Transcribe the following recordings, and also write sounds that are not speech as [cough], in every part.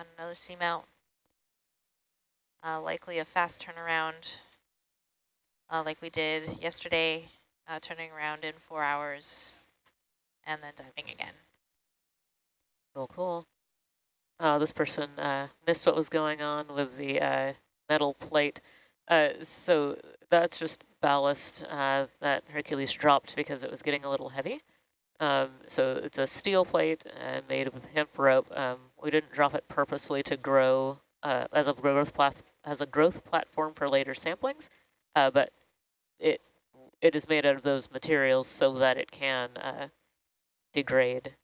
on another seamount. Uh, likely a fast turnaround uh, like we did yesterday, uh, turning around in four hours and then diving again. Cool, cool. Uh, this person uh, missed what was going on with the uh, metal plate. Uh, so that's just ballast that Hercules dropped because it was getting a little heavy. Um, so it's a steel plate uh, made of hemp rope. Um, we didn't drop it purposely to grow as a growth as a growth platform for later samplings, but it it is made out of those materials so that it can degrade.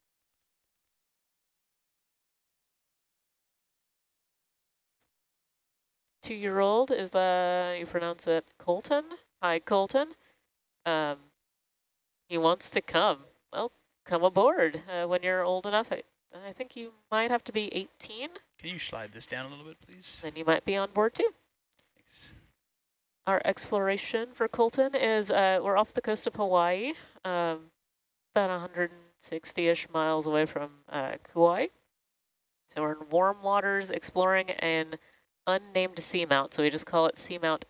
Two-year-old, is the you pronounce it Colton? Hi, Colton. Um, he wants to come. Well, come aboard uh, when you're old enough. I, I think you might have to be 18. Can you slide this down a little bit, please? Then you might be on board too. Thanks. Our exploration for Colton is, uh, we're off the coast of Hawaii, um, about 100 60-ish miles away from uh, Kauai. So we're in warm waters exploring an unnamed seamount. So we just call it Seamount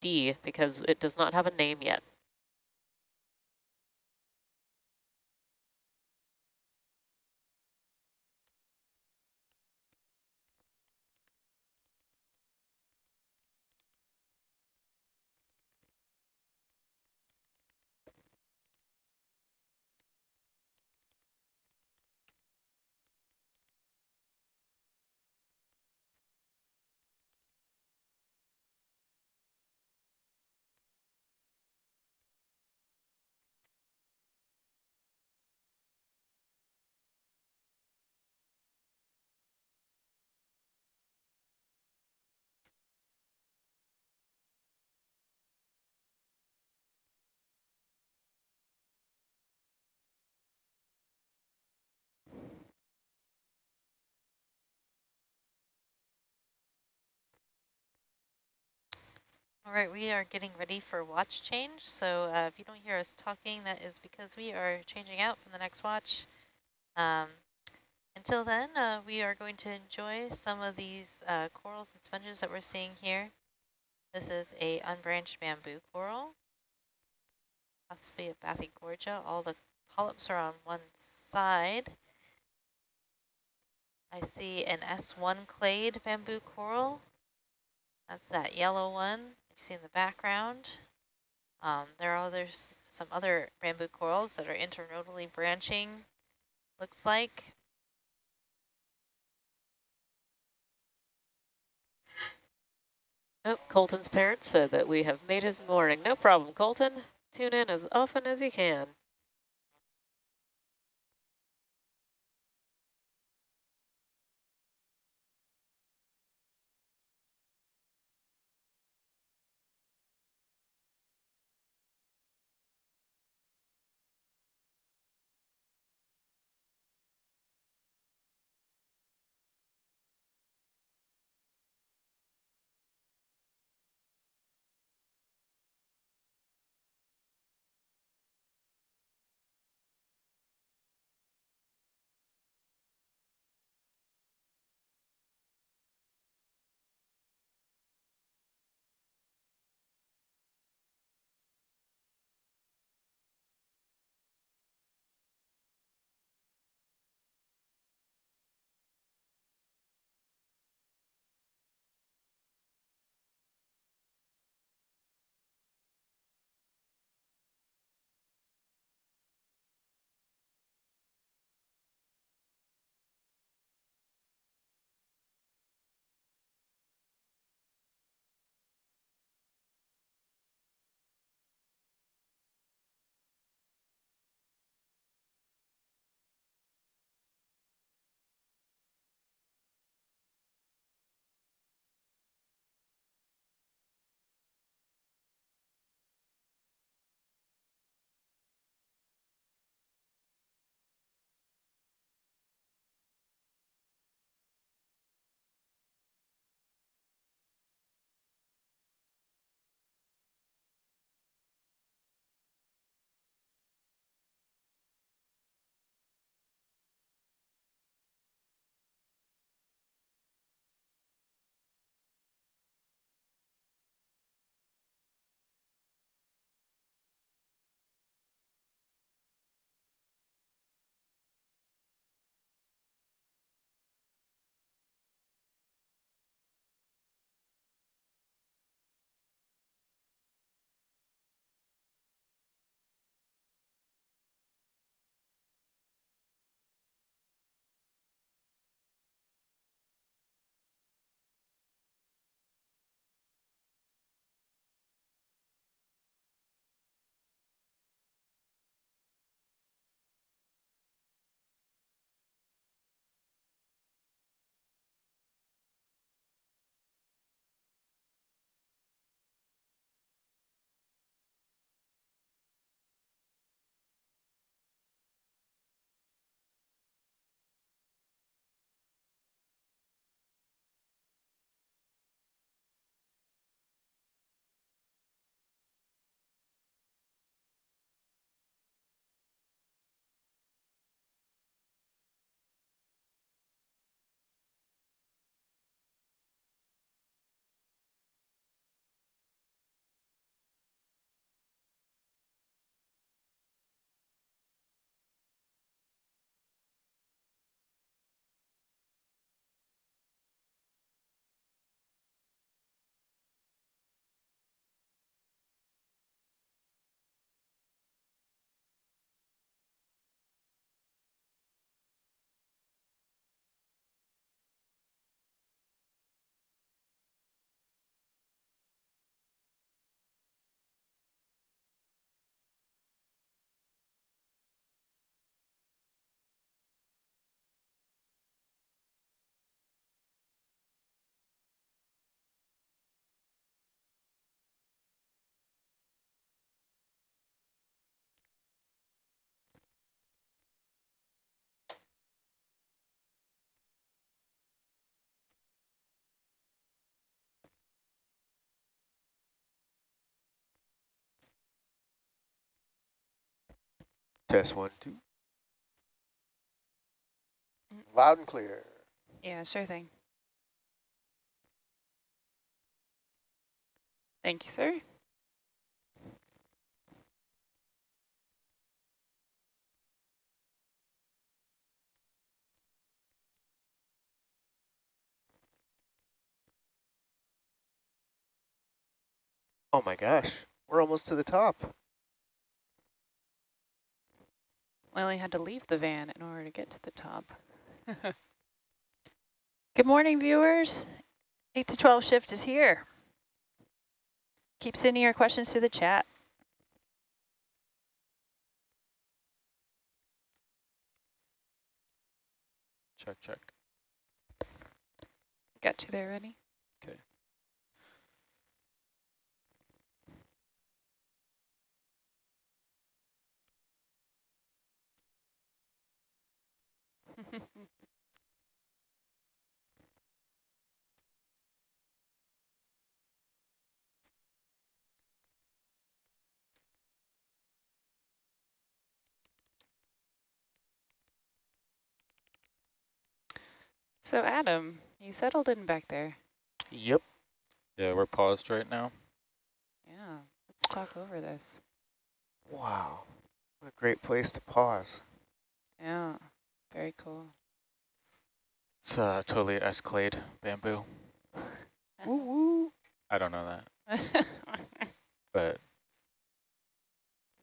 D because it does not have a name yet. All right, we are getting ready for watch change. So uh, if you don't hear us talking, that is because we are changing out from the next watch. Um, until then, uh, we are going to enjoy some of these uh, corals and sponges that we're seeing here. This is a unbranched bamboo coral, possibly a Bathygorgia. All the polyps are on one side. I see an S1 clade bamboo coral. That's that yellow one see in the background. Um, there are others, some other bamboo corals that are internodally branching, looks like. Oh, Colton's parents said that we have made his morning. No problem, Colton. Tune in as often as you can. Test one, two. Loud and clear. Yeah, sure thing. Thank you, sir. Oh my gosh, we're almost to the top. Only had to leave the van in order to get to the top. [laughs] Good morning, viewers. 8 to 12 shift is here. Keep sending your questions to the chat. Check, check. Got you there, ready? Okay. So Adam, you settled in back there. Yep. Yeah, we're paused right now. Yeah, let's talk over this. Wow. What a great place to pause. Yeah, very cool. It's uh, totally Escalade bamboo. [laughs] Woo woo. I don't know that, [laughs] but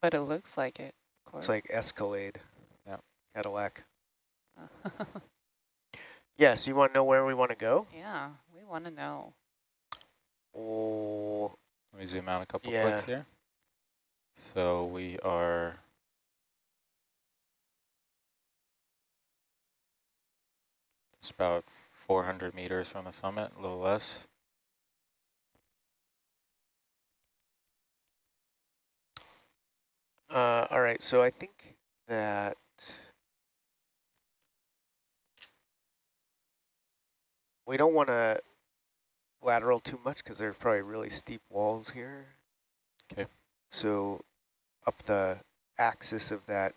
but it looks like it, of course. It's like Escalade. Yeah. Cadillac. [laughs] Yes, you want to know where we want to go? yeah, we want to know. Oh, let me zoom out a couple Yeah. clicks here. So we are it's about 400 meters from the summit, a little less. uh, all right. So I think that we don't want to lateral too much because there's probably really steep walls here. Okay. So up the axis of that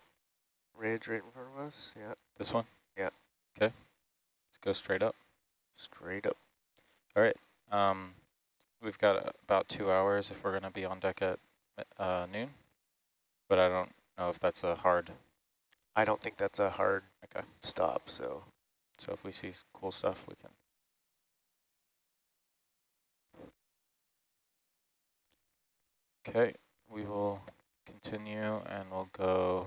ridge right in front of us. Yeah, This one? Yeah. Okay. Let's go straight up. straight up. All right. Um, we've got about two hours if we're going to be on deck at uh, noon, but I don't know if that's a hard. I don't think that's a hard Okay. stop. So So if we see cool stuff, we can. Okay, we will continue and we'll go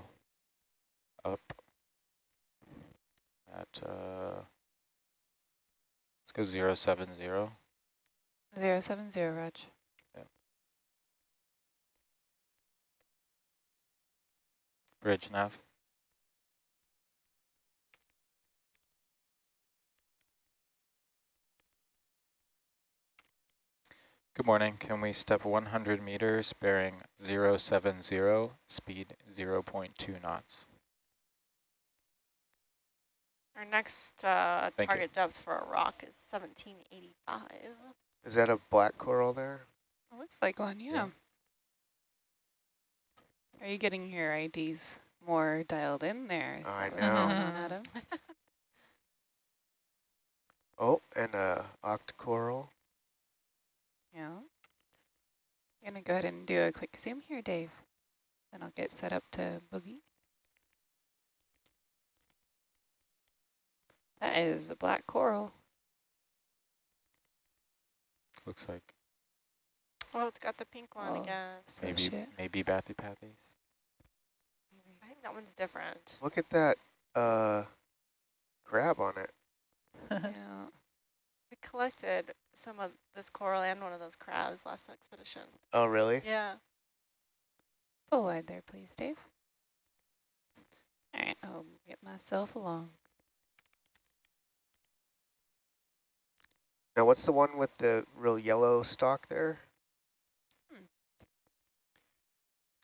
up at, uh, let's go zero seven zero. Zero seven zero, Raj. Bridge nav. Good morning. Can we step 100 meters bearing 070, speed 0.2 knots? Our next uh, Thank you. target depth for a rock is 1785. is that a black coral there? It looks like one, yeah. Yeah. Are you getting your IDs more dialed in there? Is I that what's going on, know. Adam? [laughs] Oh, and a octocoral. Yeah. I'm gonna go ahead and do a quick zoom here, Dave. Then I'll get set up to boogie. That is a black coral. Looks like Oh, it's got the pink one Oh. again. So maybe shit. maybe Bathypathes. I think that one's different. Look at that uh, crab on it. [laughs] yeah. We collected some of this coral and one of those crabs last expedition. Oh, really? Yeah. Full wide there, please, Dave. All right, I'll get myself along. Now, what's the one with the real yellow stalk there? Hmm.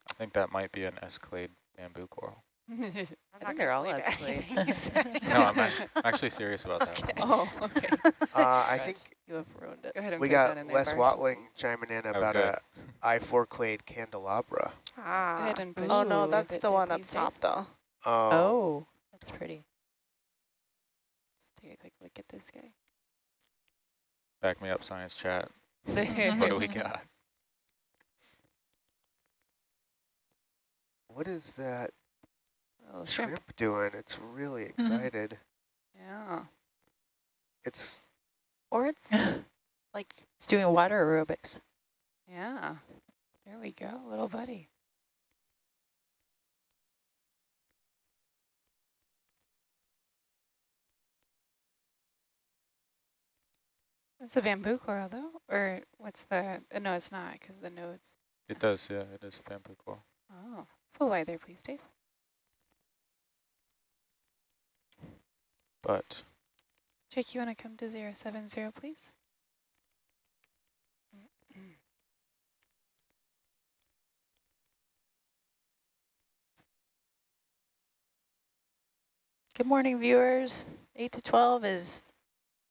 I think that might be an Escalade bamboo coral. I'm I not think they're all believe Escalade. anything you [laughs] say. No, I'm actually serious about that Okay. one. oh, okay. [laughs] Uh, I think You have ruined it. Go ahead and we got in there, Watling chiming in about Okay. a I-4 clade candelabra. Go Ah. ahead and push Oh no, that's the one up please, Dave. top though. Oh, Oh, that's pretty. Let's take a quick look at this guy. Back me up, science chat. What do we got? what is that Little shrimp. shrimp doing? It's really excited. Yeah. It's Or it's [laughs] like It's doing water aerobics. Yeah. There we go, little buddy. It's a bamboo coral though, or what's the, uh, no, it's not because the nodes. It does, yeah, it is a bamboo coral. Oh, full wide there, please, Dave. But Jake, you want to come to 070, please? Good morning, viewers. 8 to 12 is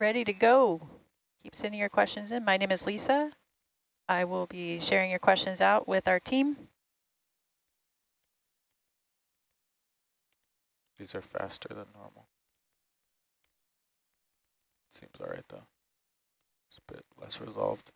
ready to go. Keep sending your questions in. My name is Lisa. I will be sharing your questions out with our team. these are faster than normal. Seems all right though. It's a bit less resolved.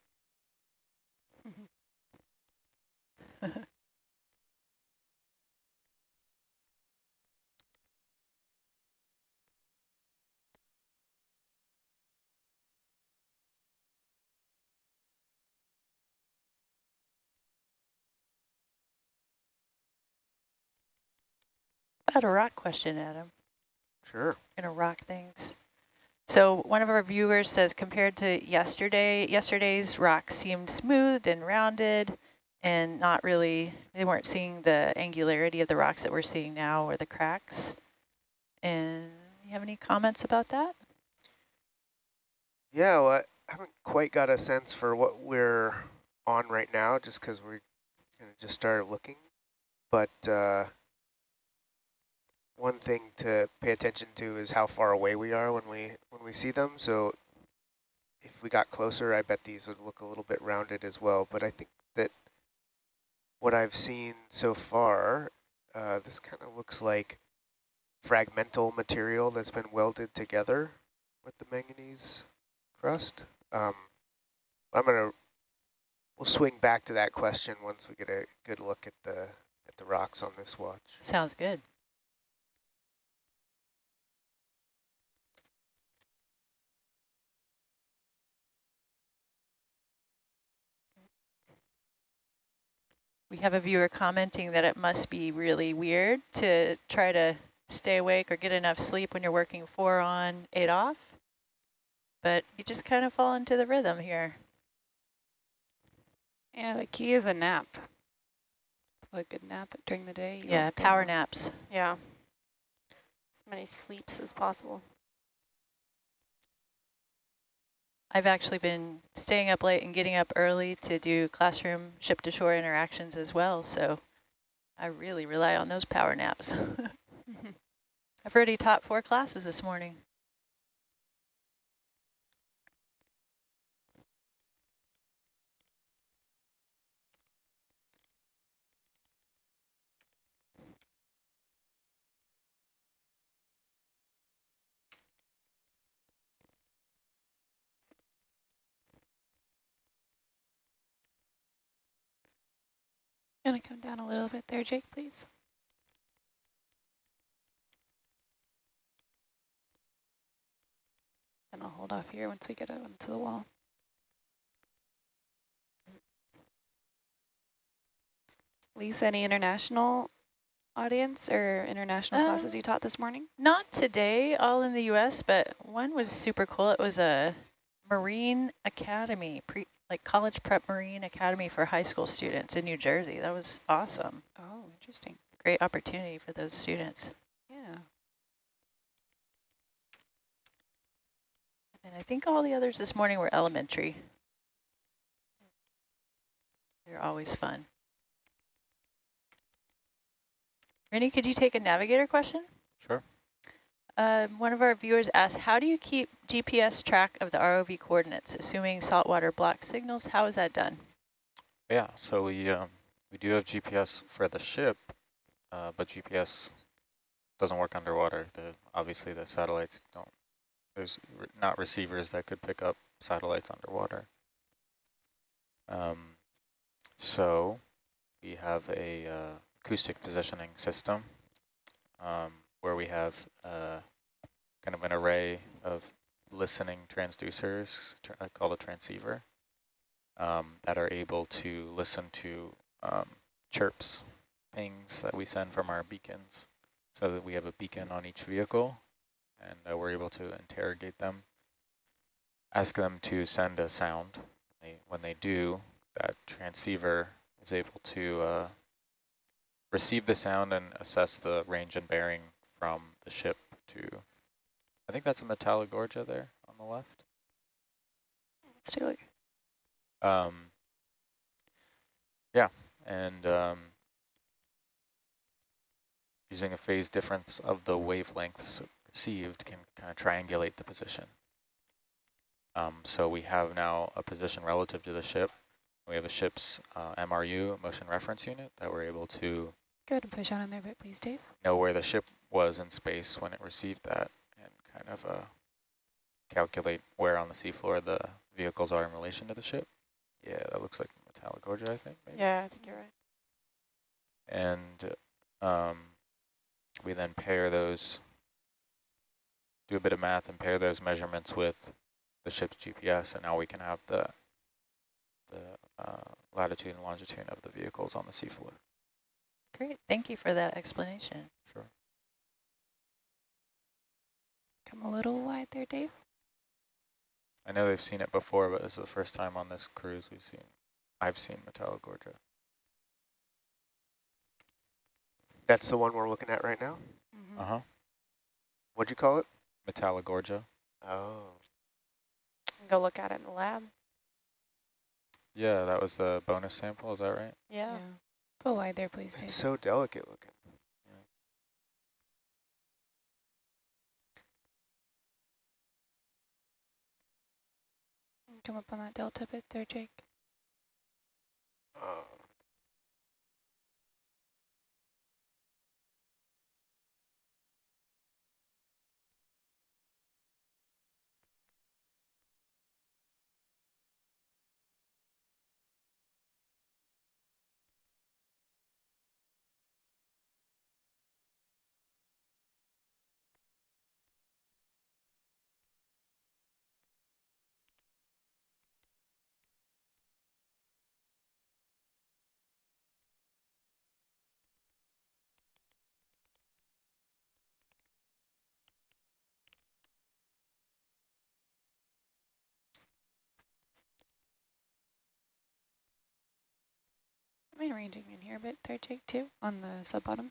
I had a rock question, Adam. sure. Gonna rock things. So one of our viewers says compared to yesterday, yesterday's rock seemed smooth and rounded and not really, they weren't seeing the angularity of the rocks that we're seeing now or the cracks. And you have any comments about that? Yeah, well, I haven't quite got a sense for what we're on right now, just because we kind of just started looking. But uh, one thing to pay attention to is how far away we are when we when we see them. So if we got closer, I bet these would look a little bit rounded as well. But I think that what I've seen so far, uh, this kind of looks like fragmental material that's been welded together with the manganese crust. Um, I'm gonna we'll swing back to that question once we get a good look at the at the rocks on this watch. Sounds good. We have a viewer commenting that it must be really weird to try to stay awake or get enough sleep when you're working four on, eight off. But you just kind of fall into the rhythm here. Yeah, the key is a nap. A good nap during the day. Yeah, power naps. yeah. As many sleeps as possible. I've actually been staying up late and getting up early to do classroom ship to shore interactions as well. So I really rely on those power naps. [laughs] [laughs] I've already taught four classes this morning. Gonna come down a little bit there, Jake, please. And I'll hold off here once we get out onto the wall. Lisa, any international audience or international Um, classes you taught this morning? Not today, all in the U.S., but one was super cool. It was a Marine Academy, pre like college prep Marine Academy for high school students in New Jersey. That was awesome. Oh, interesting. Great opportunity for those students. Yeah. And I think all the others this morning were elementary. They're always fun. Rennie, could you take a navigator question? Sure. Um, one of our viewers asked, how do you keep GPS track of the ROV coordinates, assuming saltwater block signals? How is that done? Yeah, so we um, we do have GPS for the ship, uh, but GPS doesn't work underwater. The obviously the satellites don't. There's re not receivers that could pick up satellites underwater. Um, so we have a uh, acoustic positioning system um, where we have uh, kind of an array of listening transducers uh, called a transceiver um, that are able to listen to um, chirps, pings that we send from our beacons so that we have a beacon on each vehicle and uh, we're able to interrogate them, ask them to send a sound. They, when they do, that transceiver is able to uh, receive the sound and assess the range and bearing from the ship to, I think that's a Metallogorgia there on the left. Let's take a look. Um, yeah, and um, using a phase difference of the wavelengths received can kind of triangulate the position. Um, so we have now a position relative to the ship. We have a ship's uh, MRU, motion reference unit, that we're able to Go ahead and push on in there a bit, please, Dave. know where the ship was in space when it received that and kind of uh, calculate where on the seafloor the vehicles are in relation to the ship. Yeah, that looks like Metallogorgia, I think. Maybe. Yeah, I think you're right. And um, we then pair those, do a bit of math and pair those measurements with the ship's GPS, and now we can have the the uh, latitude and longitude of the vehicles on the seafloor. Great, thank you for that explanation. Sure. Come a little wide there, Dave. I know we've seen it before, but this is the first time on this cruise we've seen, I've seen Metallogorgia. That's the one we're looking at right now? Mm -hmm. Uh-huh. What'd you call it? Metallogorgia. Oh. Go look at it in the lab. Yeah, that was the bonus sample, is that right? Yeah. Go wide there, please, Dave. It's so delicate looking. Come up on that delta bit there, Jake. Oh. Am I arranging in here a bit there, Jake, too, on the sub-bottom?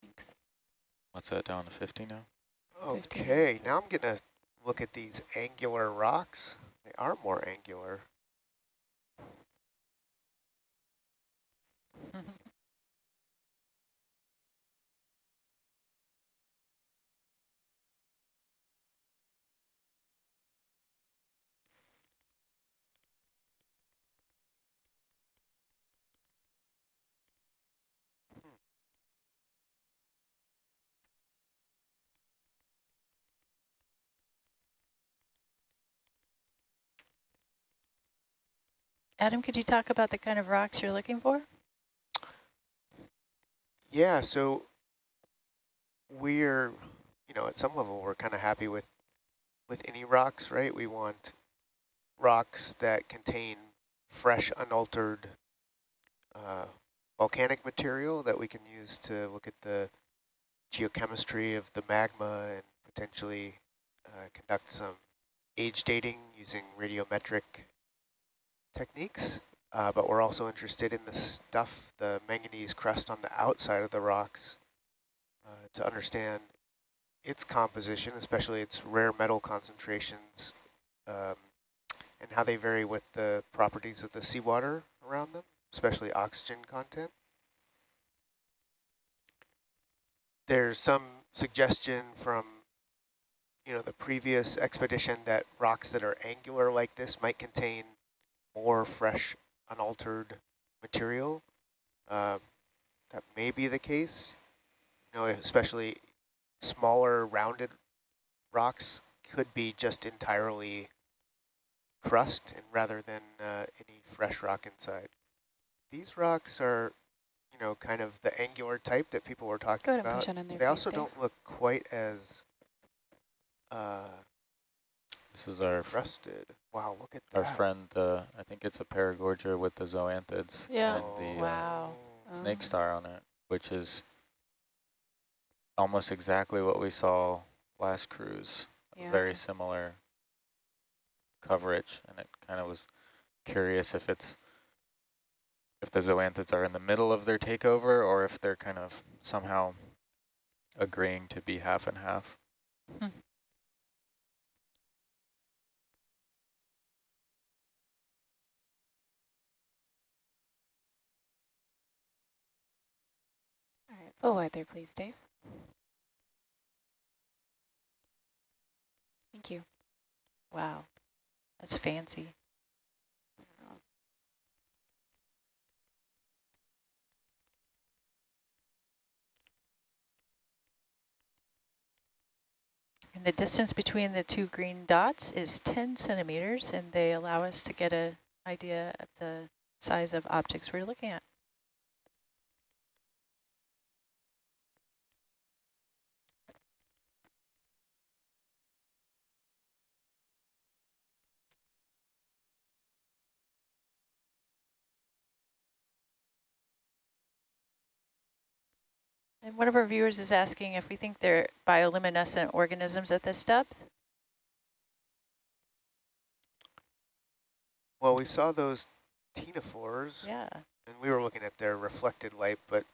Thanks. What's that, down to 50 now? Okay, now I'm going to look at these angular rocks. They are more angular. Mm-hmm. Adam, could you talk about the kind of rocks you're looking for? Yeah, so we're, you know, at some level we're kind of happy with with any rocks, right? We want rocks that contain fresh, unaltered uh, volcanic material that we can use to look at the geochemistry of the magma and potentially uh, conduct some age dating using radiometric techniques, uh, but we're also interested in the stuff, the manganese crust on the outside of the rocks uh, to understand its composition, especially its rare metal concentrations um, and how they vary with the properties of the seawater around them, especially oxygen content. There's some suggestion from you know, the previous expedition that rocks that are angular like this might contain more fresh, unaltered material. Uh, that may be the case. You know, especially smaller rounded rocks could be just entirely crust and rather than uh, any fresh rock inside. These rocks are, you know, kind of the angular type that people were talking Go ahead and about. push on in there, They also Dave. don't look quite as uh, This is our crusted. Wow, look at our that. friend. Uh, I think it's a paragorgia with the zoanthids Yeah. and the uh, snake Oh. star on it, which is almost exactly what we saw last cruise. Yeah. Very similar coverage, and it kind of was curious if it's if the zoanthids are in the middle of their takeover or if they're kind of somehow agreeing to be half and half. Oh, All right, there, please, Dave. Thank you. Wow. That's fancy. And the distance between the two green dots is 10 centimeters, and they allow us to get an idea of the size of objects we're looking at. And one of our viewers is asking if we think they're bioluminescent organisms at this depth. Well, we saw those ctenophores, Yeah. and we were looking at their reflected light, but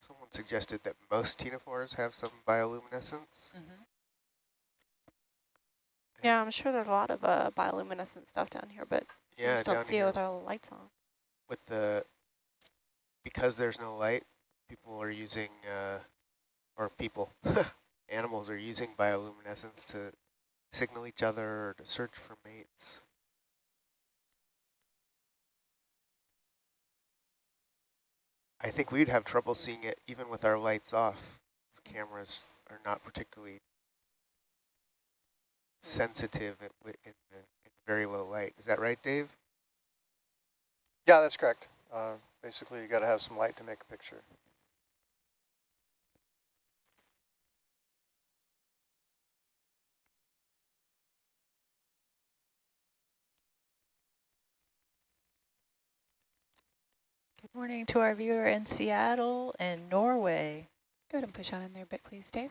someone suggested that most ctenophores have some bioluminescence. Mm-hmm. Yeah, I'm sure there's a lot of uh, bioluminescent stuff down here, but we Yeah, just don't down see it here with our lights on. with the because there's no light, people are using uh, or people [laughs] animals are using bioluminescence to signal each other or to search for mates. I think we'd have trouble seeing it even with our lights off. Cameras are not particularly sensitive in, in, the, in very low light. Is that right, Dave? Yeah, that's correct. Uh, basically, you got to have some light to make a picture. Morning to our viewer in Seattle and Norway. Go ahead and push on in there a bit, please, Dave.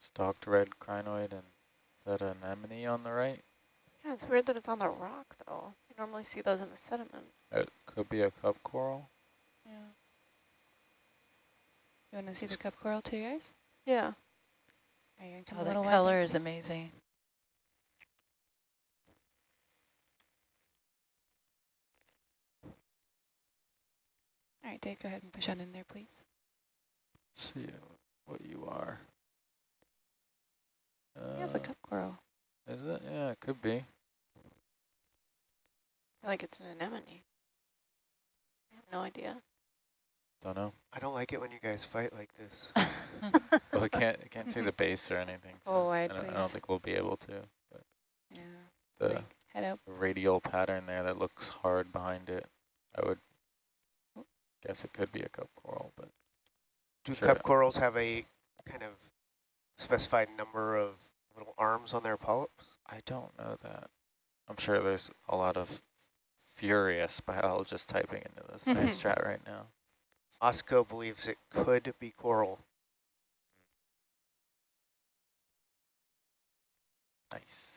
Stalked red crinoid and is that an anemone on the right? Yeah, it's weird that it's on the rock, though. You normally see those in the sediment. It could be a cup coral. Yeah. You want to see the cup coral too, guys? Yeah. Are you going to come Oh, a that little wide color there, is please? amazing. All right, Dave, go ahead and push on in there, please. See what you are. Yeah, it's a Uh, cup coral. Is it? Yeah, it could be. I feel like it's an anemone. I have no idea. Don't know. I don't like it when you guys fight like this. [laughs] Well, I can't I can't see the [laughs] base or anything. So Full wide, I, don't, I don't think we'll be able to. But Yeah. the Like, head up. radial pattern there that looks hard behind it, I would guess it could be a cup coral, but Do Sure. cup corals have a kind of specified number of little arms on their polyps? I don't know that. I'm sure there's a lot of furious biologists typing into the science [laughs] chat right now. Osco believes it could be coral. Nice.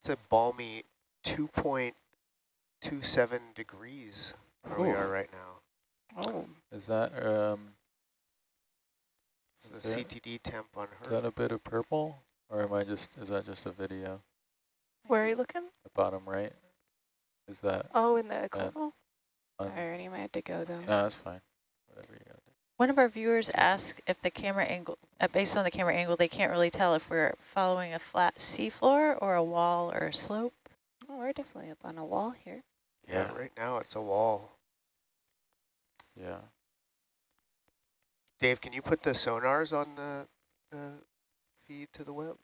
It's a balmy 2.27 degrees where we are right now. Oh, Is that um It's the Is that- CTD temp on is that a bit of purple, or am I just is that just a video? Where are you looking? The bottom right. Is that? Oh, in the equivalent? Un- I already might have to go though. no, that's fine. Whatever you got. One of our viewers asked if the camera angle, uh, based on the camera angle, they can't really tell if we're following a flat seafloor or a wall or a slope. Oh, we're definitely up on a wall here. Yeah, right now it's a wall. Yeah. Dave, can you put the sonars on the, the feed to the web?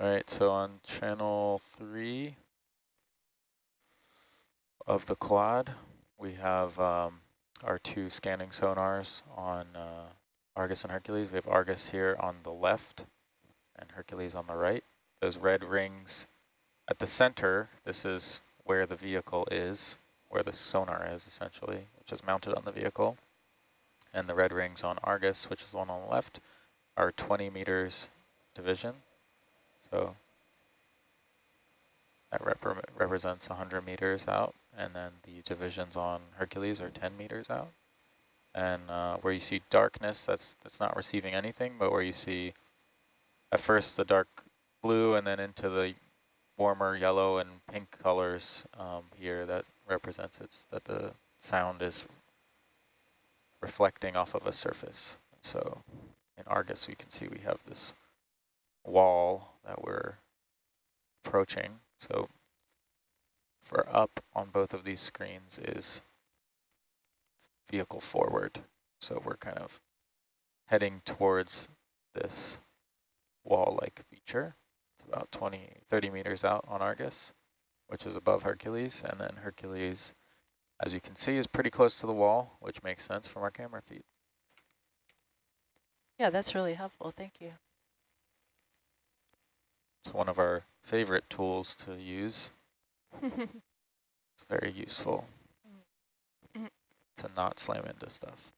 All right, so on channel three of the quad, we have um, our two scanning sonars on uh, Argus and Hercules. We have Argus here on the left and Hercules on the right. Those red rings at the center, this is where the vehicle is, where the sonar is essentially, which is mounted on the vehicle. And the red rings on Argus, which is the one on the left, are 20 meters division. So that repre represents 100 meters out, and then the divisions on Hercules are 10 meters out. And uh, where you see darkness, that's that's not receiving anything, but where you see at first the dark blue and then into the warmer yellow and pink colors um, here, that represents it's that the sound is reflecting off of a surface. So in Argus, we can see we have this wall that we're approaching. So for up on both of these screens is vehicle forward. So we're kind of heading towards this wall-like feature. It's about 20, 30 meters out on Argus, which is above Hercules. And then Hercules, as you can see, is pretty close to the wall, which makes sense from our camera feed. Yeah, that's really helpful. Thank you. It's one of our favorite tools to use. [laughs] It's very useful mm-hmm. to not slam into stuff.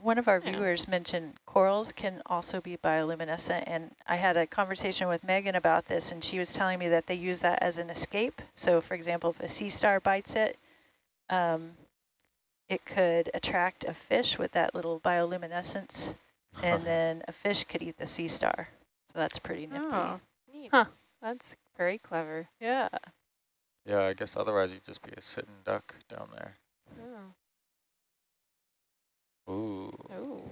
One of our Yeah. viewers mentioned corals can also be bioluminescent, and I had a conversation with Megan about this, and she was telling me that they use that as an escape. So, for example, if a sea star bites it, um, it could attract a fish with that little bioluminescence, and then a fish could eat the sea star. So that's pretty nifty. Oh, neat. Huh. That's very clever. Yeah. yeah, I guess otherwise you'd just be a sitting duck down there. Oh. Ooh, Oh.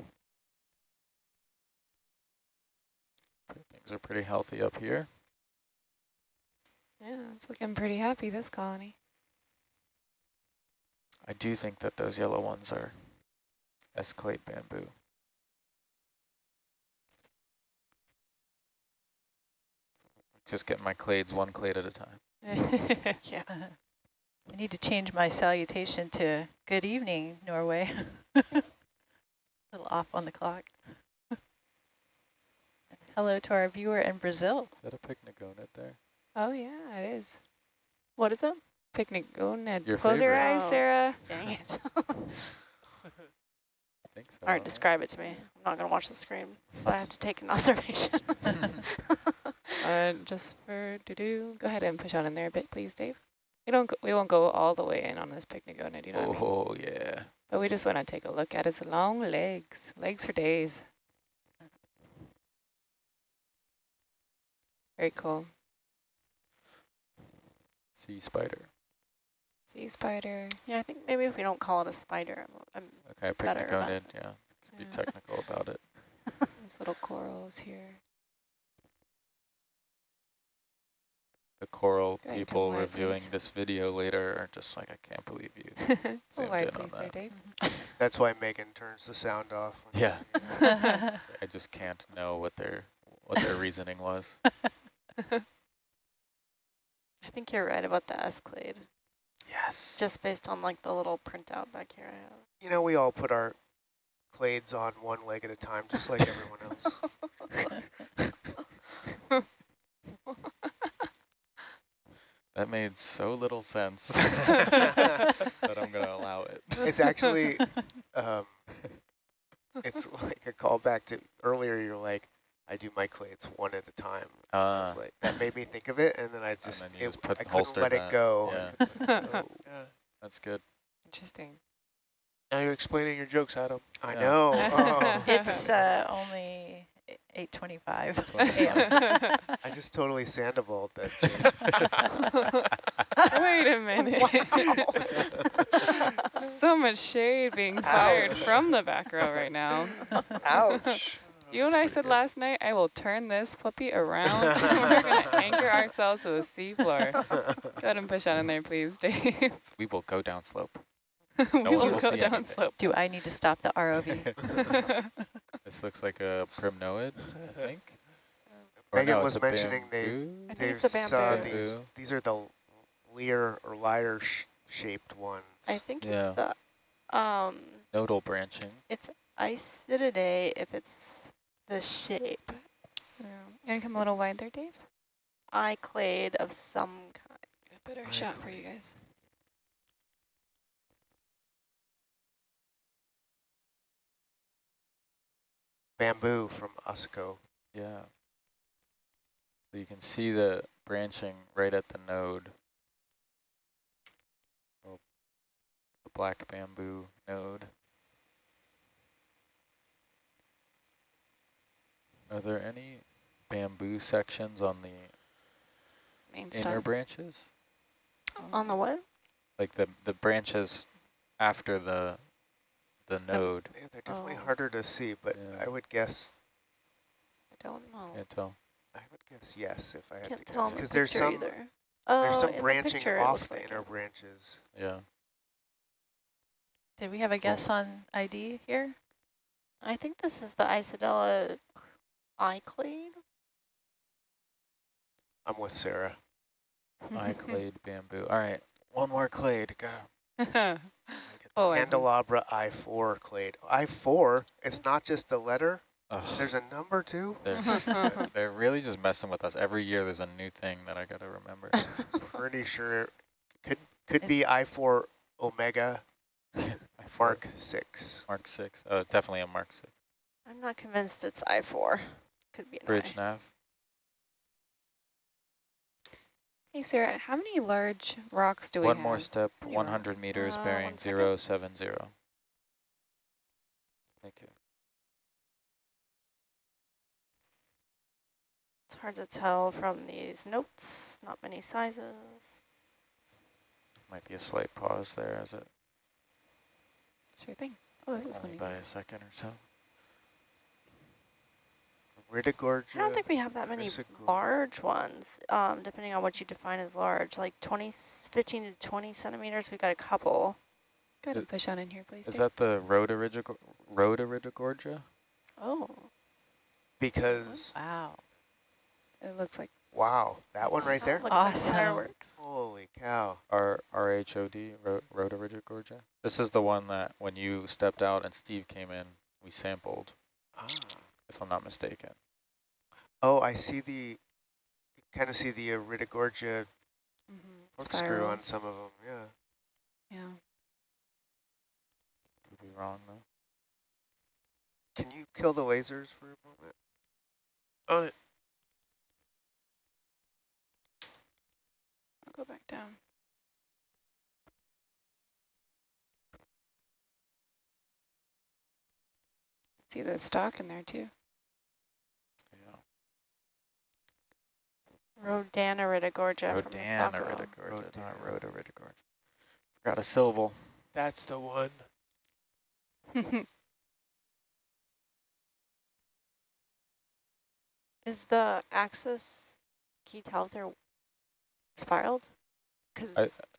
things are pretty healthy up here. Yeah, it's looking pretty happy, this colony. I do think that those yellow ones are Escalade bamboo. Just getting my clades one clade at a time. [laughs] Yeah. I need to change my salutation to good evening, Norway. [laughs] a little off on the clock. [laughs] Hello to our viewer in Brazil. Is that a picnic pycnogonid there? oh, yeah, it is. What is it? Picnic gonad. Your Close your eyes, Oh. Sarah. Dang it. I [laughs] think so. All right, describe it to me. I'm not going to watch the screen, but I have to take an [laughs] observation. Uh, just for to do, go ahead and push on in there a bit, please, Dave. We don't, go, we won't go all the way in on this picnic gonad, you know what I mean? Oh, yeah. But we just want to take a look at its long legs, legs for days. Very cool. Sea spider. Sea spider. yeah, I think maybe if we don't call it a spider, I'm, I'm Okay, Better about pycnogonid, yeah. Let's be technical about it. [laughs] These little corals here. The coral Go people reviewing please. this video later are just like, I can't believe you. [laughs] oh, Zoomed in on please, there, that. Dave. [laughs] That's why Megan turns the sound off. Yeah. [laughs] I just can't know what their what their reasoning was. I think you're right about the Escalade, Yes. just based on like the little printout back here I have. You know, we all put our clades on one leg at a time, just like everyone else. That made so little sense [laughs] that I'm gonna allow it. It's actually, um, it's like a callback to earlier. You're like, I do my clades one at a time. Uh, It's like that made me think of it, and then I just, then it, just put- I couldn't holstered let it that, go. yeah. I couldn't let it go. [laughs] Yeah. that's good. Interesting. Now you're explaining your jokes, Adam. I Yeah. know. [laughs] Oh. It's uh, only 8.25 25. [laughs] [laughs] I just totally Sandoval that. [laughs] Wait a minute. so much shade being fired Ouch. from the back row right now. Ouch. You and I said good. last night, I will turn this puppy around we're going to anchor ourselves to the seafloor. Go ahead and push on in there, please, Dave. We will go down slope. We one will will go see down slope. Do I need to stop the ROV? [laughs] [laughs] This looks like a primnoid, I think. Or Megan no, was mentioning they- bamboo? I think There's it's uh, bamboo. these. These are the leer or lyre sh shaped ones. I think Yeah. it's the um nodal branching. it's Isididae if it's the shape. Yeah. You want to come a little wide there, Dave? Eye clade of some kind. A better I shot for you guys. Bamboo from Usco. Yeah. So you can see the branching right at the node. Oh, the black bamboo node. Are there any bamboo sections on the Main inner stem. branches? On the what? Like the the branches after the the node? Yeah, they're definitely Oh. harder to see, but Yeah. I would guess. I don't know. Can't tell. I would guess yes if I had Can't to tell guess in the because there's some either. there's Oh, some in the branching picture it off looks the like inner it. branches. Yeah. Did we have a guess on ID here? I think this is the Isidella eye clade. I'm with Sarah. [laughs] Eye clade bamboo. All right. One more clade. Go. [laughs] oh, Candelabra I4 clade. I4. It's not just the letter. Ugh. There's a number too. There's, [laughs] they're really just messing with us. Every year there's a new thing that I got to remember. [laughs] Pretty sure it could could be I4 Omega [laughs] Mark 6. Mark 6. Uh, definitely a Mark 6. I'm not convinced it's I4. Could be an Bridge I. nav. Hey, Sarah, how many large rocks do we have? One have? more step, You 100 are- meters, Uh, bearing one second. 070. Thank you. It's hard to tell from these notes. Not many sizes. Might be a slight pause there as it Sure thing. Oh, this is only funny. by a second or so. Iridogorgia. I don't think we have that many Chrysogorgia. large ones, um, depending on what you define as large. Like 20, 15 to 20 centimeters, we've got a couple. Go ahead and push on in here, please. Is Dave. that the Rhodoridogor- Rhodoridogorgia? Oh. Because, Wow. It looks like wow, that one right there? Looks like Awesome. fireworks. Holy cow. R R-H-O-D, Rho- Rhodoridogorgia? This is the one that when you stepped out and Steve came in, we sampled, Ah. If I'm not mistaken. Oh, I see the, kind of see the Iridogorgia mm-hmm. corkscrew on some of them, yeah. yeah. Could be wrong though. Can you kill the lasers for a moment? Oh, I'll go back down. See the stock in there too. Rhodaniridogorgia from Rodana Masako. Rhodoridogorgia, not Rodana. Rhodoridogorgia. Forgot a syllable. that's the one. [laughs] Is the axis, can you tell if they're spiraled? Because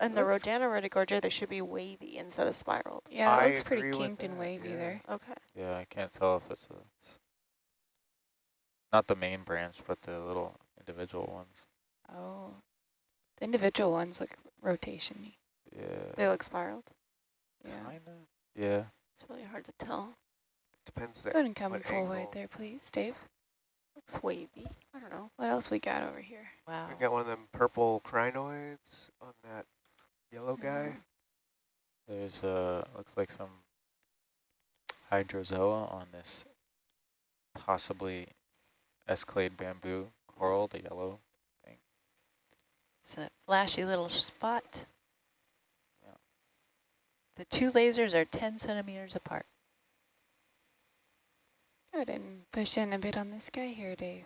in the Looks- Rhodaniridogorgia, they should be wavy instead of spiraled. yeah, I it looks pretty kinked and wavy yeah. there. Okay. Yeah, I can't tell if it's a, not the main branch, but the little individual ones. Oh, the individual ones look rotation Yeah. They look spiraled. Yeah. Kinda. Yeah. It's really hard to tell. Depends Go that ahead and come what full wide angle? there, please, Dave. Looks wavy. I don't know. What else we got over here? Wow. We got one of them purple crinoids on that yellow guy. There's uh looks like some hydrozoa on this possibly Escalade bamboo coral, the yellow. Thing. It's a flashy little spot. Yeah. The two lasers are 10 centimeters apart. Good, and push in a bit on this guy here, Dave.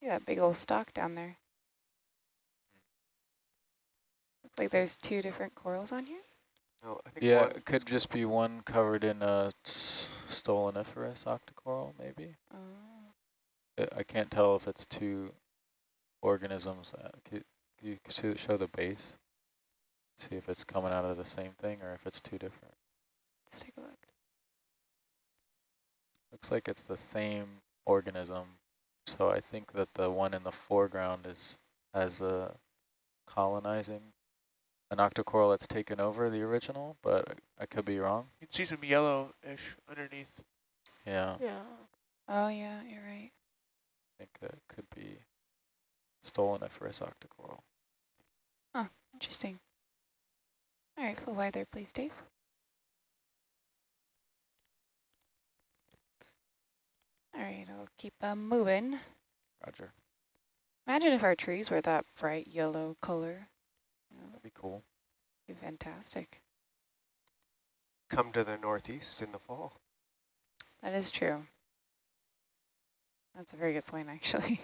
Yeah, that big old stalk down there. Looks like there's two different corals on here. No, I think Yeah, it could just be one covered in a stoloniferous octocoral, maybe. Oh. I- I can't tell if it's two organisms. Uh, could could you show the base? See if it's coming out of the same thing or if it's two different. Let's take a look. Looks like it's the same organism. So I think that the one in the foreground is as a colonizing an octocoral that's taken over the original, but I could be wrong. You can see some yellowish underneath. Yeah, Yeah. Oh, yeah, you're right. I think that could be stolen stoloniferous octocoral. Huh, interesting. All right, full wide there, please, Dave. All right, I'll keep um, moving. Roger, Imagine if our trees were that bright yellow color. You know, that'd be cool. be fantastic. come to the northeast in the fall. That is true. That's a very good point, actually.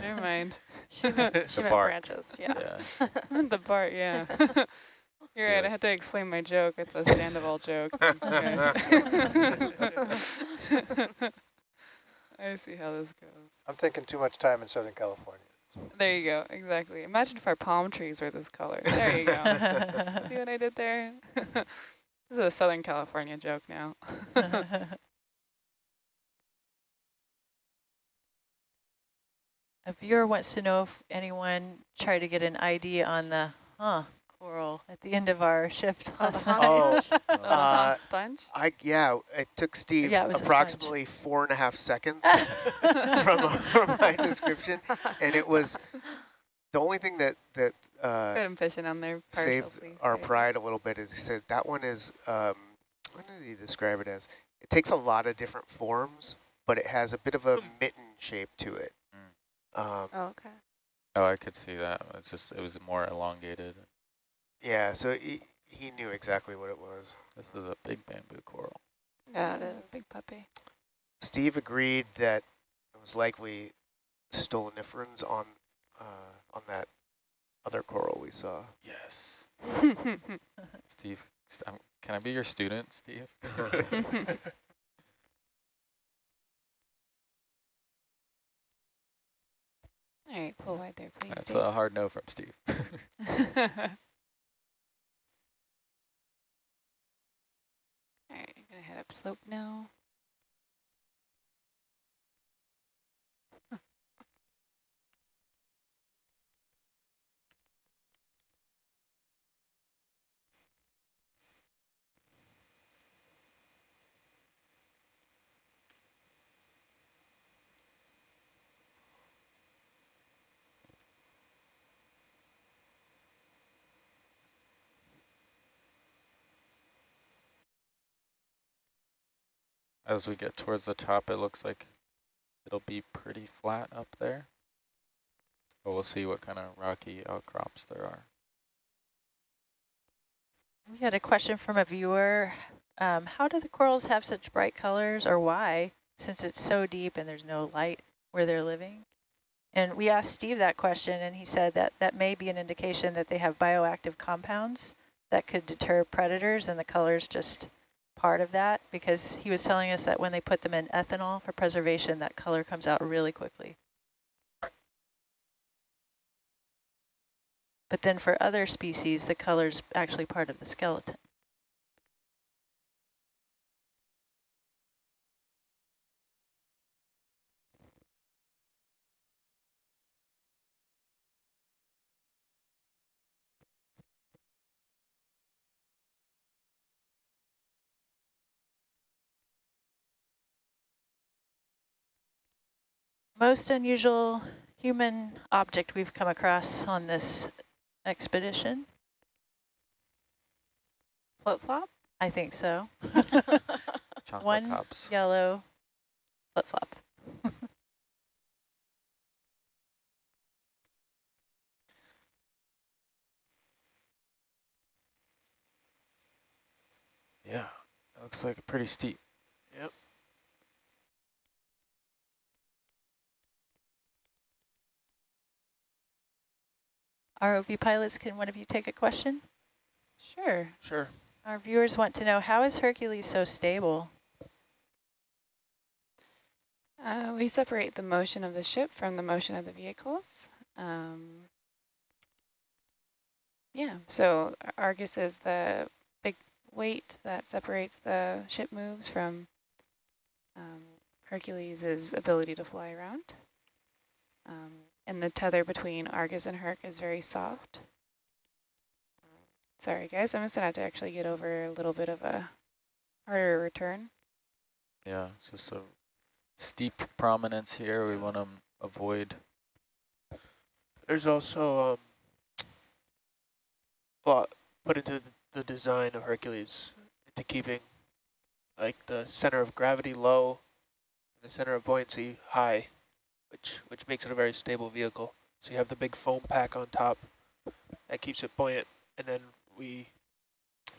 Never mind. [laughs] She meant, The she branches, yeah. Yeah, [laughs] the part, yeah. [laughs] You're right, I had to explain my joke. It's a stand-all joke. I see how this goes. I'm thinking too much time in Southern California. There you go, exactly. Imagine if our palm trees were this color. There you go. [laughs] see what I did there? [laughs] this is a Southern California joke now. [laughs] A viewer wants to know if anyone tried to get an ID on the huh coral at the end of our shift Oh, last night. sponge? [laughs] Oh, Uh, sponge? I yeah, it took Steve Yeah, it was a sponge. approximately four and a half seconds [laughs] from, from my description, and it was the only thing that that Go uh, ahead and fish it on there. Partial, saved please. our There pride a little bit. Is he said that one is um, what did he describe it as? It takes a lot of different forms, but it has a bit of a mitten shape to it. Um, Oh, okay. oh, I could see that. It's just it was more elongated. Yeah, so he he knew exactly what it was. This is a big bamboo coral. Yeah, it This is. a Big puppy. Steve agreed that it was likely stoloniferans on uh, on that other coral we saw. Yes. [laughs] Steve, st can I be your student, Steve? [laughs] All right, pull wide there, please. That's Dave. a hard no from Steve. [laughs] All right, I'm gonna head up slope now. As we get towards the top, it looks like it'll be pretty flat up there. But we'll see what kind of rocky outcrops there are. We had a question from a viewer. Um, how do the corals have such bright colors or why, since it's so deep and there's no light where they're living? And we asked Steve that question and he said that that may be an indication that they have bioactive compounds that could deter predators and the color's just part of that because he was telling us that when they put them in ethanol for preservation, that color comes out really quickly. But then for other species, the color's actually part of the skeleton. Most unusual human object we've come across on this expedition. Flip flop? I think so. [laughs] Chocolate One cups. yellow flip-flop. Yeah, it looks like a pretty steep. Yep. ROV pilots, can one of you take a question? Sure. Sure. Our viewers want to know, how is Hercules so stable? Uh, we separate the motion of the ship from the motion of the vehicles. Um, yeah, so Argus is the big weight that separates the ship moves from um, Hercules' ability to fly around. Um, and the tether between Argus and Herc is very soft. Sorry guys, I'm just gonna have to actually get over a little bit of a harder return. Yeah, it's just a steep prominence here. We want to avoid. There's also um, thought put into the design of Hercules into keeping like the center of gravity low, the center of buoyancy high, which which makes it a very stable vehicle. So you have the big foam pack on top that keeps it buoyant, and then we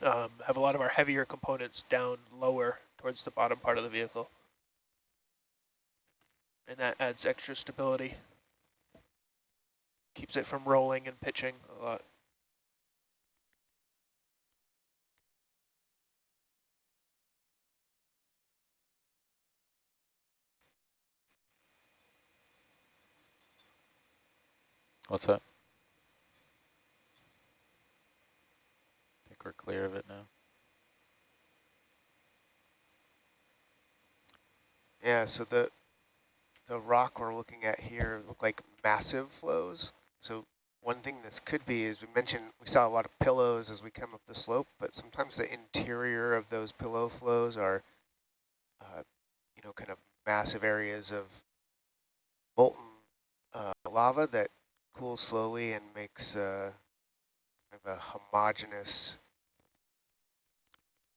um, have a lot of our heavier components down lower towards the bottom part of the vehicle. And that adds extra stability. Keeps it from rolling and pitching a lot. What's that? I think we're clear of it now. Yeah, so the the rock we're looking at here look like massive flows. So one thing this could be is we mentioned we saw a lot of pillows as we come up the slope, but sometimes the interior of those pillow flows are, uh, you know, kind of massive areas of molten uh, lava that cools slowly and makes uh, kind of a homogeneous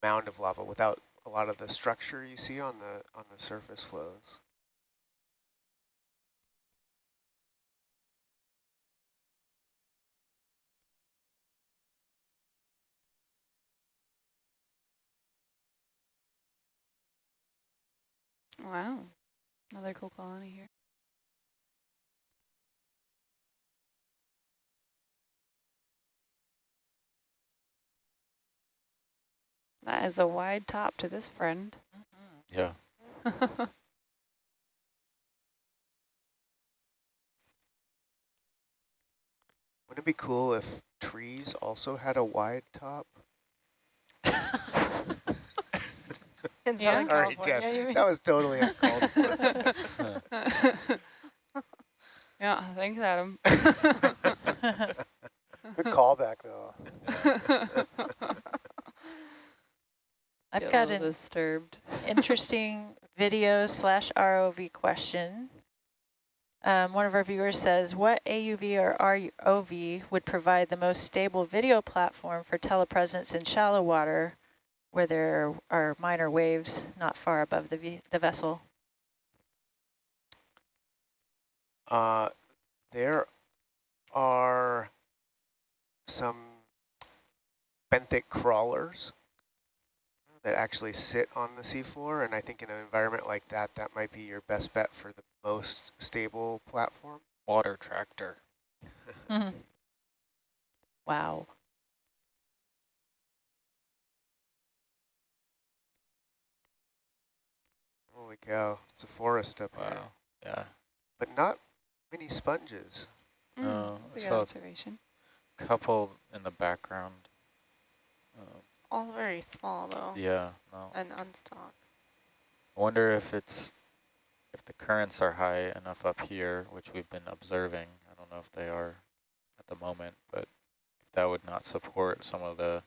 mound of lava without a lot of the structure you see on the on the surface flows. Wow, another cool colony here. That is a wide top to this friend. Yeah. [laughs] Wouldn't it be cool if trees also had a wide top? In Yeah. [laughs] Southern California, Jeff. you mean? That was totally uncalled for. [laughs] yeah, thanks, Adam. Good callback, though. I've Get got an disturbed. interesting video slash ROV question. Um, one of our viewers says, what AUV or ROV would provide the most stable video platform for telepresence in shallow water where there are minor waves not far above the, v the vessel? Uh, there are some benthic crawlers that actually sit on the seafloor, and I think in an environment like that, that might be your best bet for the most stable platform. Water tractor. [laughs] Hmm. Wow. Holy cow, it's a forest up here. Wow. Yeah. But not many sponges. Mm, No, that's a I good saw- observation. Couple in the background. All very small though, yeah. No. and unstocked. I wonder if it's if the currents are high enough up here, which we've been observing. I don't know if they are at the moment, but that would not support some of the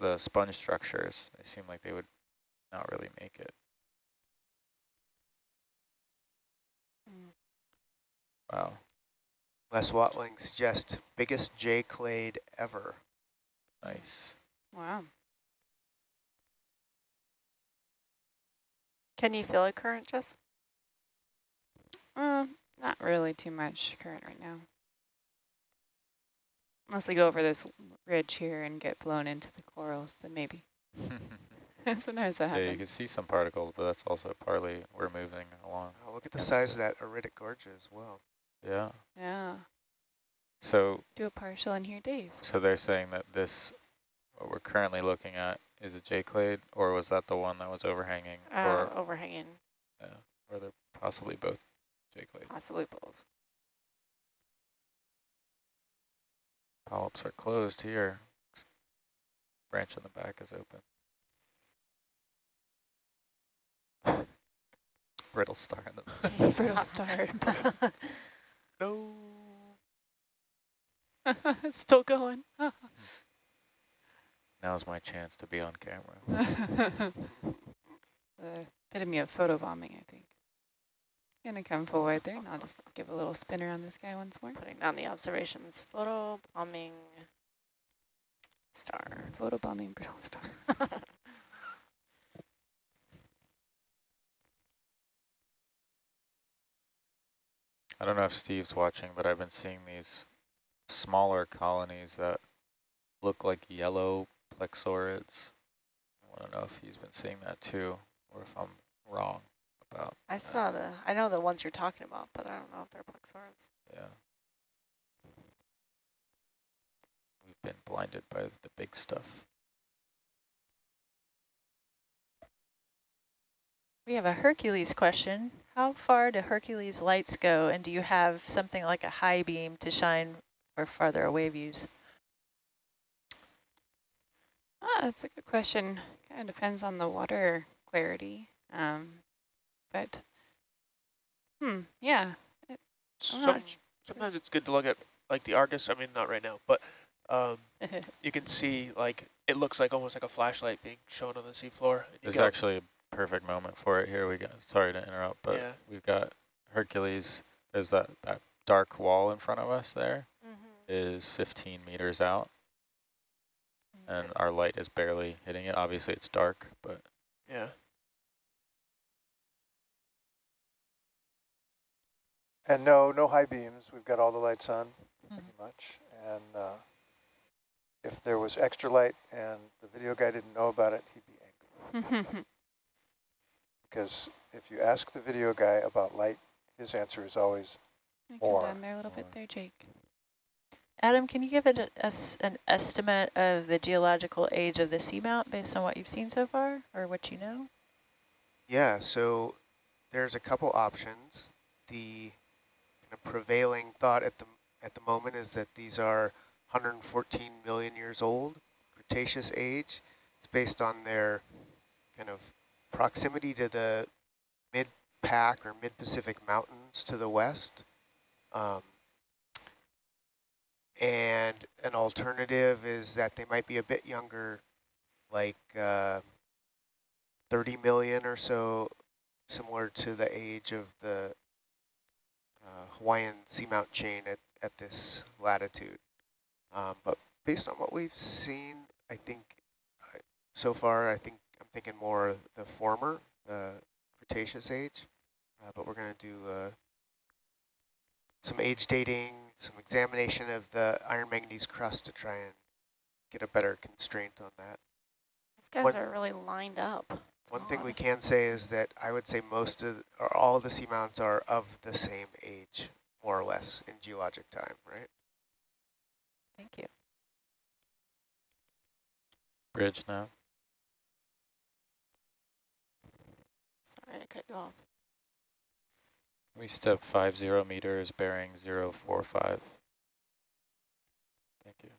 the sponge structures. They seem like they would not really make it. Mm. Wow. Les Watling suggests biggest J clade ever. Nice. Wow. Can you feel a current, Jess? Uh, not really too much current right now. Unless we go over this ridge here and get blown into the corals, then maybe. [laughs] [laughs] Sometimes that happens. yeah, you can see some particles, but that's also partly we're moving along. Oh, look at the size of that auritic gorge as well. Yeah. Yeah. So Do a partial in here, Dave. so they're saying that this, what we're currently looking at, is a J-clade, or was that the one that was overhanging, Uh, or overhanging, yeah, or they're possibly both J-clades? possibly both. Polyps are closed here. Branch in the back is open. [laughs] Brittle star in the [laughs] Brittle star. [laughs] No. [laughs] Still going. [laughs] Now's my chance to be on camera. the [laughs] uh, epitome of photobombing, I think. Gonna come forward there, and I'll just give a little spin around this guy once more. Putting down the observations. Photo bombing star. Photobombing brittle stars. I don't know if Steve's watching, but I've been seeing these smaller colonies that look like yellow plexaurids. I want to know if he's been seeing that too, or if I'm wrong about I saw the, I know the ones you're talking about, but I don't know if they're plexaurids. Yeah. We've been blinded by the big stuff. We have a Hercules question. How far do Hercules lights go, and do you have something like a high beam to shine for farther away views? Ah, that's a good question. Kind of depends on the water clarity. Um, but, hmm, yeah. I'm Some, sometimes it's good to look at like the Argus. I mean, not right now, but um, [laughs] you can see like it looks like almost like a flashlight being shown on the seafloor. and There's actually a perfect moment for it here. We got sorry to interrupt, but Yeah. we've got Hercules. There's that that dark wall in front of us there Mm-hmm. is 15 meters out, and our light is barely hitting it. Obviously, it's dark, but yeah. And no, no high beams. We've got all the lights on, pretty Mhm. much. And uh, if there was extra light and the video guy didn't know about it, he'd be angry. [laughs] Because if you ask the video guy about light, his answer is always, Come Or- down there a little bit there, Jake. Adam, can you give it a, a s- an estimate of the geological age of the seamount based on what you've seen so far, or what you know? Yeah, so there's a couple options. The kind of prevailing thought at the at the moment is that these are 114 million years old, Cretaceous age. It's based on their kind of proximity to the mid-Pac or mid-Pacific mountains to the west. Um, and an alternative is that they might be a bit younger, like uh, 30 million or so, similar to the age of the uh, Hawaiian seamount chain at, at this latitude. Um, but based on what we've seen, I think uh, so far, I think I'm thinking more the former, the Cretaceous age. Uh, but we're going to do uh, some age dating, some examination of the iron manganese crust to try and get a better constraint on that. These guys What- are really lined up. One thing we can say is that I would say most of, or all of the seamounts are of the same age, more or less, in geologic time, right? Thank you. bridge now. I cut you off. We step five zero meters, bearing zero four five. Thank you.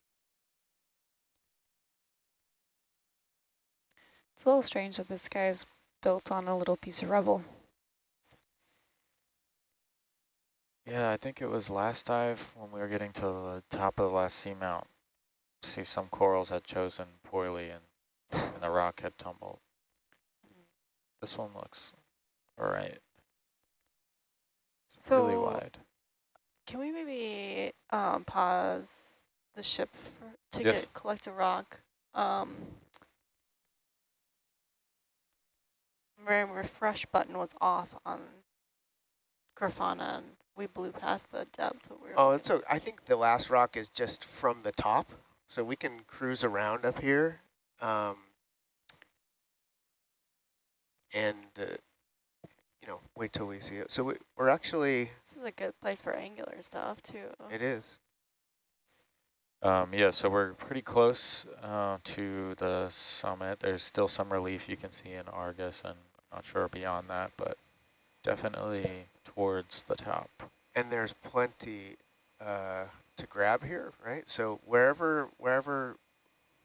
It's a little strange that this guy is built on a little piece of rubble. Yeah, I think it was last dive when we were getting to the top of the last seamount. See some corals had chosen poorly and, and the rock had tumbled. Mm. This one looks all right. It's really So- wide. Can we maybe um, pause the ship for, to Yes. get collect a rock. Um, my refresh button was off on Grafana, and we blew past the depth. that we were Oh, and so I think the last rock is just from the top, so we can cruise around up here. Um, and, uh, wait till we see it. So we, we're actually, This is a good place for angular stuff too. it is. Um, yeah, so we're pretty close uh, to the summit. There's still some relief you can see in Argus, and not sure beyond that, but definitely towards the top. And there's plenty uh, to grab here, right? So wherever wherever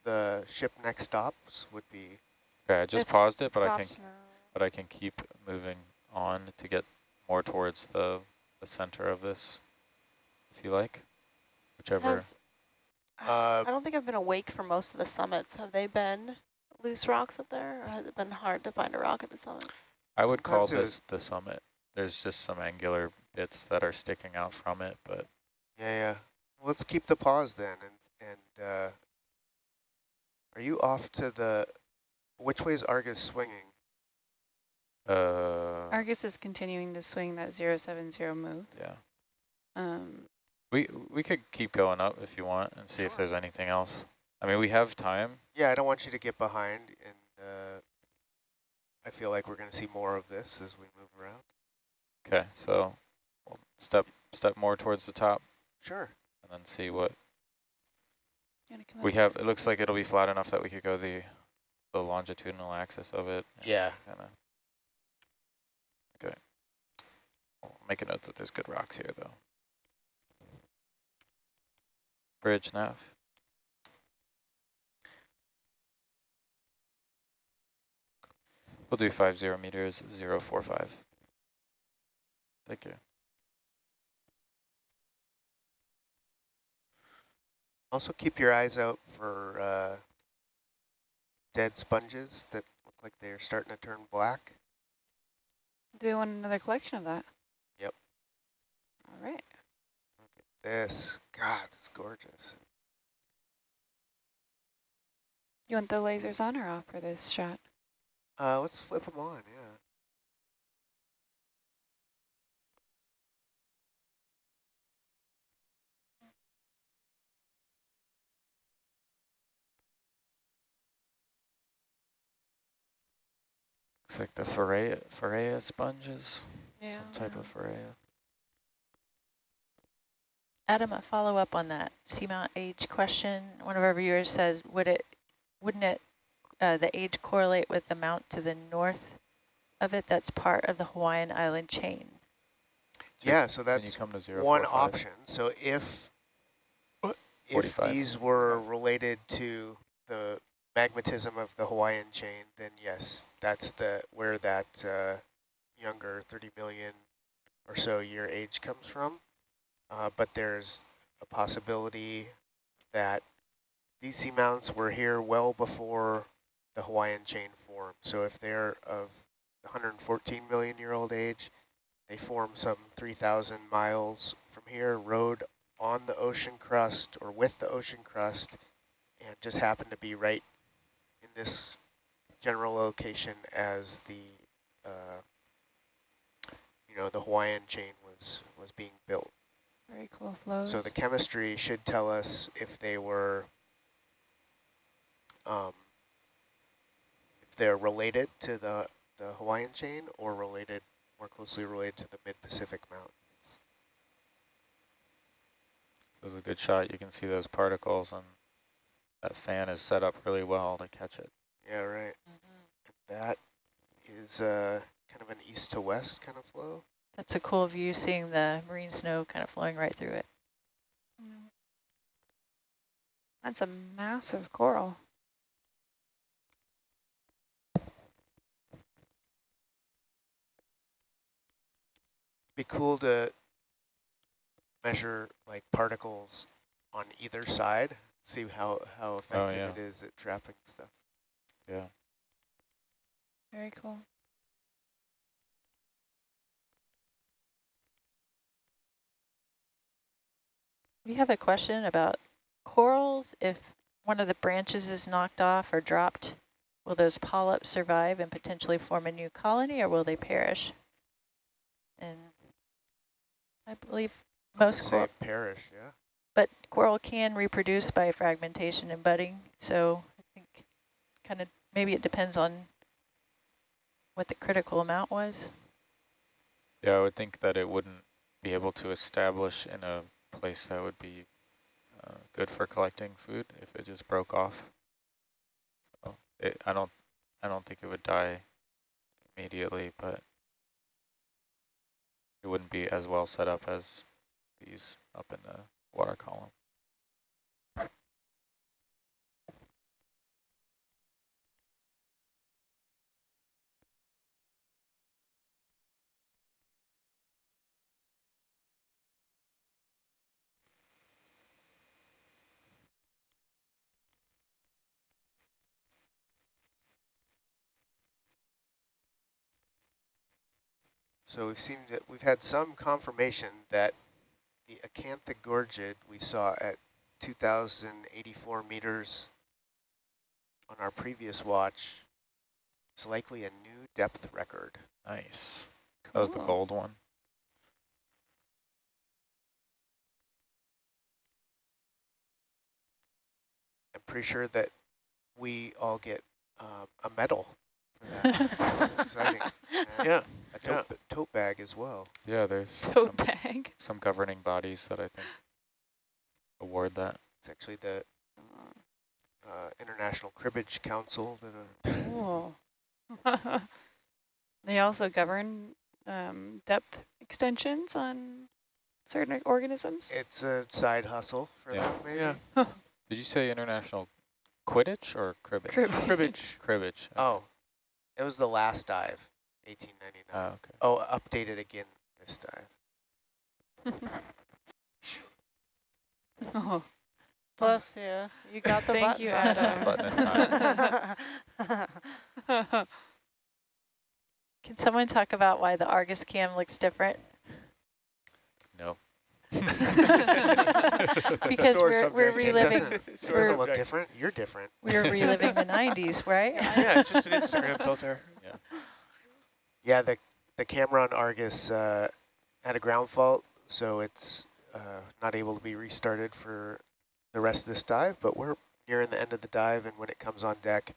the ship next stops would be, Okay, I just It paused it, but I can now. but I can keep moving on to get more towards the the center of this, if you like, whichever. Has, Uh, I don't think I've been awake for most of the summits. Have they been loose rocks up there, or has it been hard to find a rock at the summit? I would call sometimes it this the summit. There's just some angular bits that are sticking out from it, but yeah, yeah. Let's keep the pause then. And, and uh, are you off to the, which way is Argus swinging? Uh, Argus is continuing to swing that 070 move. yeah. Um, We we could keep going up if you want and see if there's anything else. I mean, we have time. Yeah, I don't want you to get behind, and uh, I feel like we're going to see more of this as we move around. Okay, so we'll step step more towards the top Sure. and then see what come we up? have. It looks like it'll be flat enough that we could go the the longitudinal axis of it. Yeah. Kinda. Okay. I'll make a note that there's good rocks here, though. Bridge nav. We'll do five zero meters, zero four five. Thank you. Also keep your eyes out for uh, dead sponges that look like they're starting to turn black. Do we want another collection of that? All right. This, God, it's gorgeous. You want the lasers on or off for this shot? Uh, let's flip them on, yeah. Looks like the Farrea, Farrea sponges, Yeah. some type of Farrea. Adam, a follow-up on that seamount age question. One of our viewers says, would it, wouldn't it, uh, the age correlate with the mount to the north of it? That's part of the Hawaiian island chain. So Yeah, so that's come to zero one four five. option. So if if 45. these were related to the magmatism of the Hawaiian chain, then yes, that's the where that uh, younger 30 million or so year age comes from. Uh, but there's a possibility that these seamounts were here well before the Hawaiian chain formed. So if they're of 114 million year old age, they form some 3,000 miles from here, rode on the ocean crust or with the ocean crust, and just happened to be right in this general location as the, uh, you know, the Hawaiian chain was was being built. Very cool flows. So the chemistry should tell us if they were, um, if they're related to the, the Hawaiian chain or related, more closely related to the mid-Pacific mountains. This is a good shot. You can see those particles, and that fan is set up really well to catch it. Yeah, right. That is uh, kind of an east to west kind of flow. That's a cool view, seeing the marine snow kind of flowing right through it. That's a massive coral. Be cool to measure like particles on either side, see how, how oh, effective yeah. it is at trapping stuff. Yeah. Very cool. We have a question about corals, if one of the branches is knocked off or dropped, will those polyps survive and potentially form a new colony or will they perish? And I believe most Say perish, yeah. but coral can reproduce by fragmentation and budding. So I think kind of maybe it depends on what the critical amount was. Yeah, I would think that it wouldn't be able to establish in a place that would be uh, good for collecting food if it just broke off. So it, I don't, I don't think it would die immediately, but it wouldn't be as well set up as these up in the water column. So we've seen that we've had some confirmation that the Acanthogorgid we saw at 2,084 meters on our previous watch is likely a new depth record. Nice. That was the gold one. I'm pretty sure that we all get uh, a medal for that. [laughs] That's exciting. And [laughs] Yeah. A tote, tote bag as well. Yeah, there's [laughs] Tote some, bag. some governing bodies that I think award that. It's actually the uh, International Cribbage Council that uh, Cool. [laughs] they also govern um, depth extensions on certain organisms. it's a side hustle for Yeah. them, maybe. Yeah. [laughs] Did you say international Quidditch or cribbage? Crib- Cribbage. Cribbage. Oh, it was the last dive, 1899. Oh, okay. oh, updated again this time. [laughs] oh, Bless you. You got the Thank button you. Adam. [laughs] [laughs] Can someone talk about why the Argus cam looks different? No. Because Sore we're, we're subject. It reliving doesn't, it Sore doesn't look different. You're different. we're reliving the 90s, right? Yeah, it's just an Instagram filter. Yeah, the the camera on Argus uh, had a ground fault, so it's uh, not able to be restarted for the rest of this dive. But we're nearing the end of the dive, and when it comes on deck,